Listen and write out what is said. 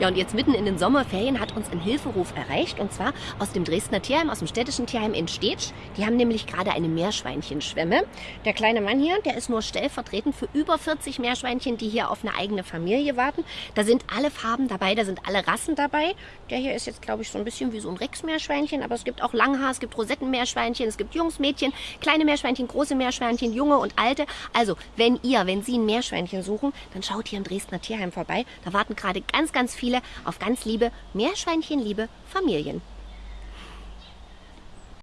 Ja, und jetzt mitten in den Sommerferien hat uns ein Hilferuf erreicht und zwar aus dem Dresdner Tierheim, aus dem städtischen Tierheim in Stetsch. Die haben nämlich gerade eine Meerschweinchenschwemme. Der kleine Mann hier, der ist nur stellvertretend für über 40 Meerschweinchen, die hier auf eine eigene Familie warten. Da sind alle Farben dabei, da sind alle Rassen dabei. Der hier ist jetzt, glaube ich, so ein bisschen wie so ein Rex-Meerschweinchen, aber es gibt auch Langhaar, es gibt Rosettenmeerschweinchen, es gibt Jungs, Mädchen, kleine Meerschweinchen, große Meerschweinchen, junge und alte. Also, wenn ihr, wenn Sie ein Meerschweinchen suchen, dann schaut hier im Dresdner Tierheim vorbei. Da warten gerade ganz, ganz viele auf ganz liebe Meerschweinchenliebe Familien.